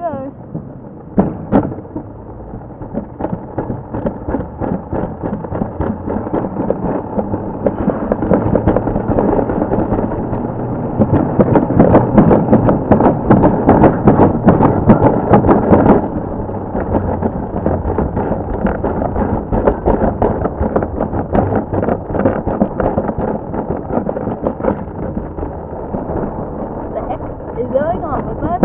rồi is going on with us.